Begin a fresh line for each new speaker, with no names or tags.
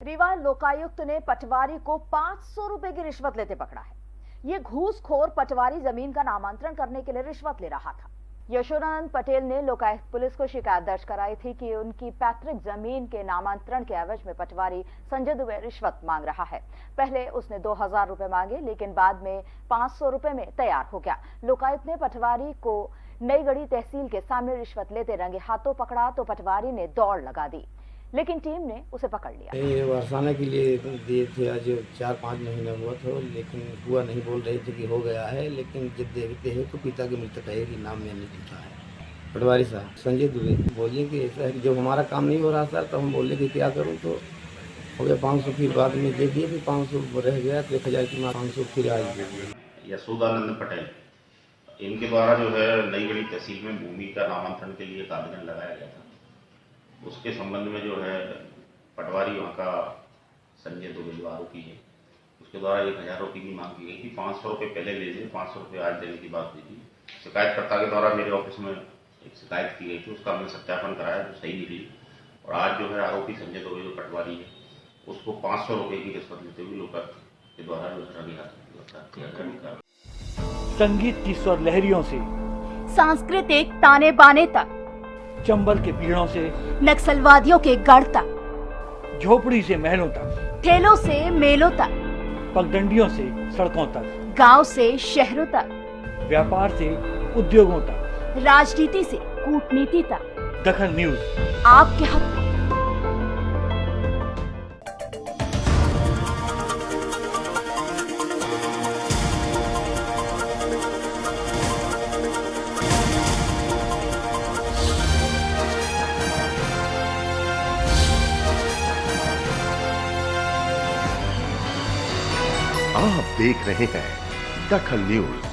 रीवा लोकायुक्त ने पटवारी को 500 रुपए की रिश्वत लेते पकड़ा है। ये घूसखोर पटवारी ज़मीन का नामांतरण करने के लिए रिश्वत ले रहा था। यशोदानंद पटेल ने लोकायुक्त पुलिस को शिकायत दर्ज कराई थी कि उनकी पैतृक ज़मीन के नामांतरण के एवज में पटवारी संजय दुबे रिश्वत मांग रहा है। पहले उसने दो हज़ार रुपए मांगे, लेकिन बाद में पाँच सौ रुपए में तैयार हो गया। लोकायुक्त ने पटवारी को नई गढ़ी तहसील के सामने रिश्वत लेते रंगे हाथों पकड़ा तो पटवारी ने दौड़ लगा दी। लेकिन टीम ने उसे पकड़ लिया।
ये बरसाने के लिए दिए थे आज चार पाँच महीने हुआ था लेकिन हुआ नहीं बोल रहे थे कि हो गया है लेकिन जब देखते हैं तो पिता के मृतक है कि नाम में नहीं लिखा है पटवारी साहब संजय दुबे बोलिए कि ऐसा है कि जब हमारा काम नहीं हो रहा सर तो हम बोले कि क्या करूँ तो हो गया पाँच सौ फिर बाद में दे दिए फिर पाँच सौ रह गया तो एक हज़ार की पाँच सौ फिर आज
यशोदानंद पटेल इनके द्वारा जो है नई गढ़ी तहसील में भूमि का नामांतरण के लिए एक आवेदन लगाया गया था। उसके संबंध में जो है पटवारी वहाँ का संजय दुबे जो आरोपी है। उसके द्वारा एक हज़ार रुपये की मांग की गई थी। पाँच सौ रुपये पहले ले लिए पाँच सौ रुपये आज देने की बात हुई थी। शिकायतकर्ता के द्वारा मेरे ऑफ़िस में एक शिकायत की गई थी। उसका हमने सत्यापन कराया जो सही निकली। और आज जो है आरोपी संजय दुबे जो पटवारी है उसको पाँच सौ रुपये की रिश्वत लेते हुए लोकायुक्त के द्वारा जो है गिरफ़्तार किया
संगीत की स्वर लहरियों से।
सांस्कृतिक ताने बाने तक।
चंबल के पीड़ों से
नक्सलवादियों के गढ़ तक
झोपड़ी से महलों तक
ठेलों से मेलों तक
पगडंडियों से सड़कों तक
गाँव से शहरों तक
व्यापार से उद्योगों तक।
राजनीति से कूटनीति तक।
दखन न्यूज़।
आपके हक
आप देख रहे हैं दखल न्यूज़।